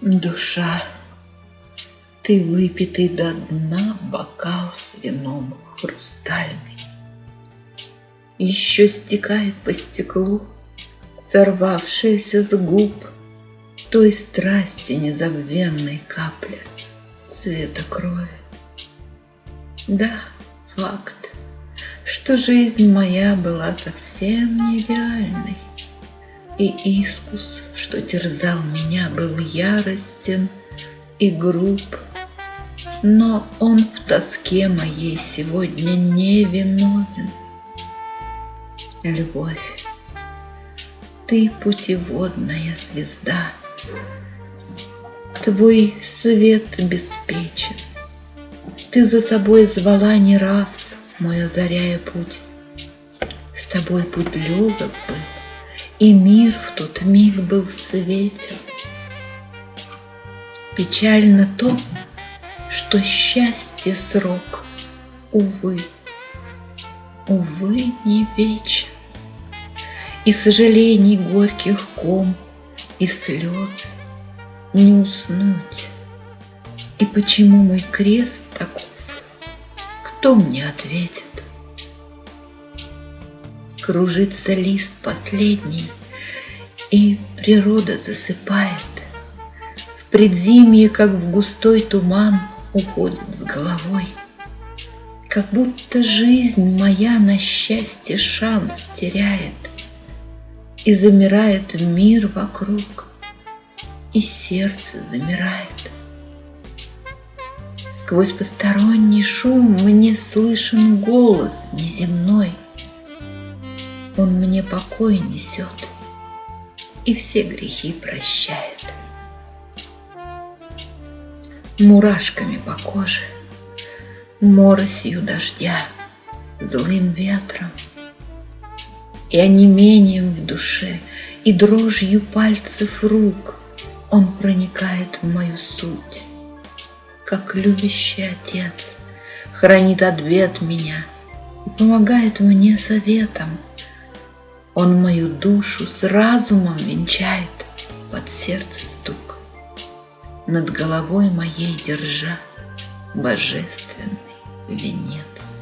Душа, ты выпитый до дна бокал с вином хрустальный. Еще стекает по стеклу, сорвавшаяся с губ той страсти незабвенной капля цвета крови. Да, факт, что жизнь моя была совсем нереальной, и искус, что терзал меня, был яростен и груб, но он в тоске моей сегодня не виновен. Любовь, ты путеводная звезда, Твой свет беспечен. Ты за собой звала не раз, мой озаряя путь. С тобой путь легок был, и мир в тот миг был светел. Печально то, что счастье срок, увы, увы, не вечен. И сожалений горьких ком, и слез не уснуть. И почему мой крест таков, кто мне ответит? Кружится лист последний, и природа засыпает. В предзимье, как в густой туман, уходит с головой. Как будто жизнь моя на счастье шанс теряет, И замирает мир вокруг, и сердце замирает. Сквозь посторонний шум мне слышен голос неземной — он мне покой несет и все грехи прощает. Мурашками по коже, моросью дождя, злым ветром и онемением в душе, и дрожью пальцев рук он проникает в мою суть, как любящий отец хранит от бед меня и помогает мне советом – он мою душу с разумом венчает под сердце стук, Над головой моей держа божественный венец.